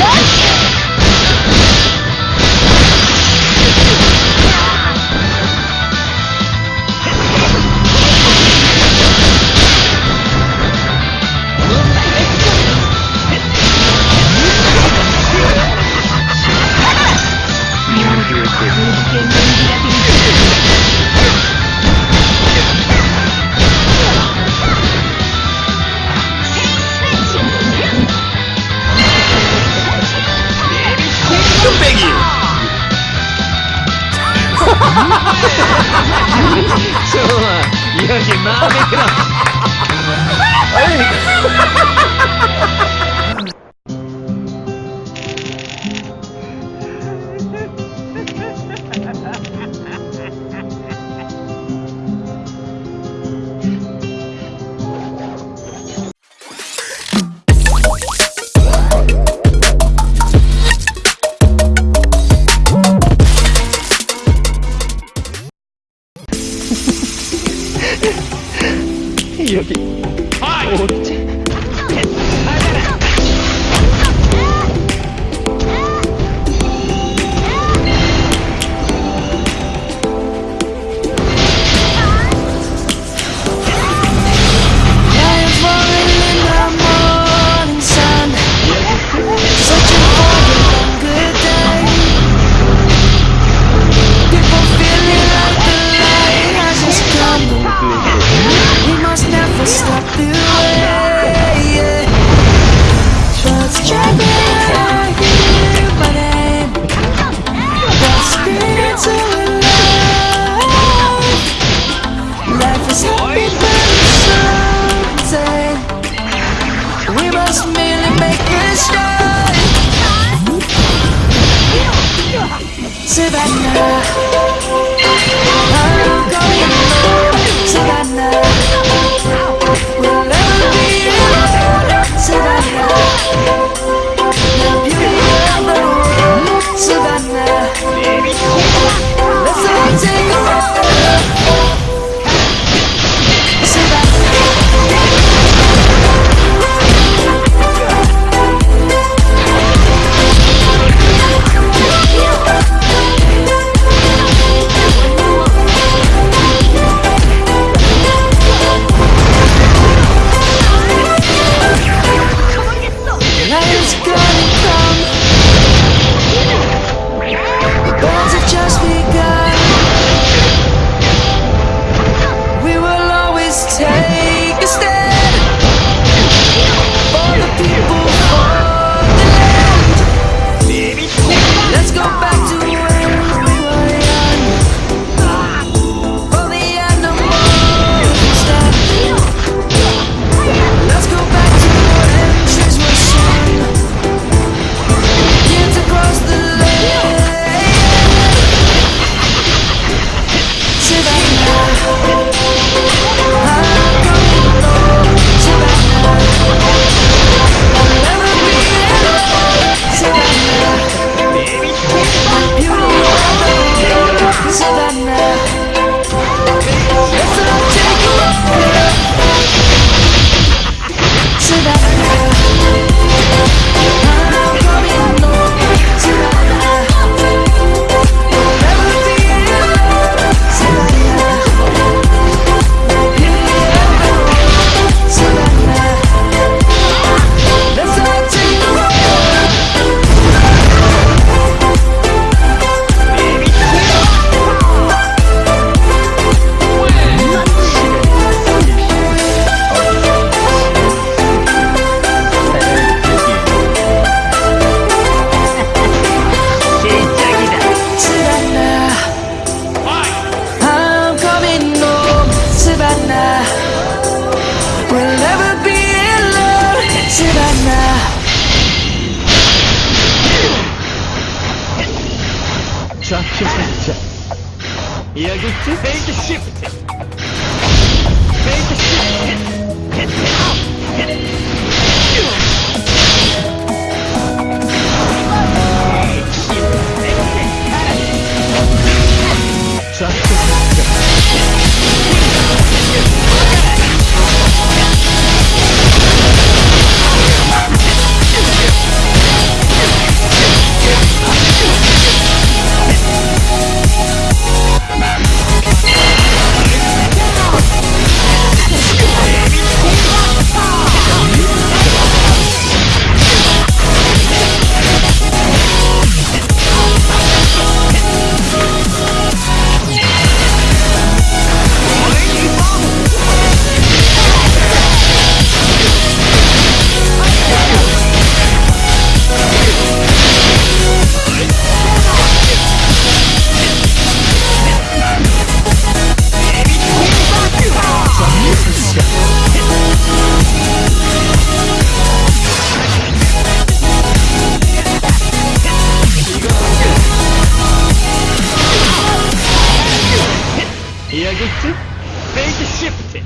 Lord 좋아 여기 마음에 들어 Here gitti. Belki şimdi.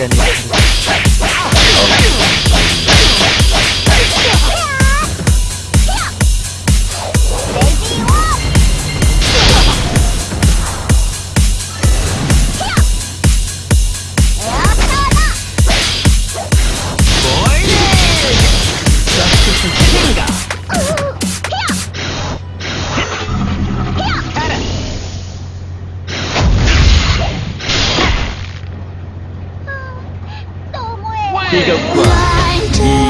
again. Oh. 你个怪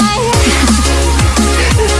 Fire.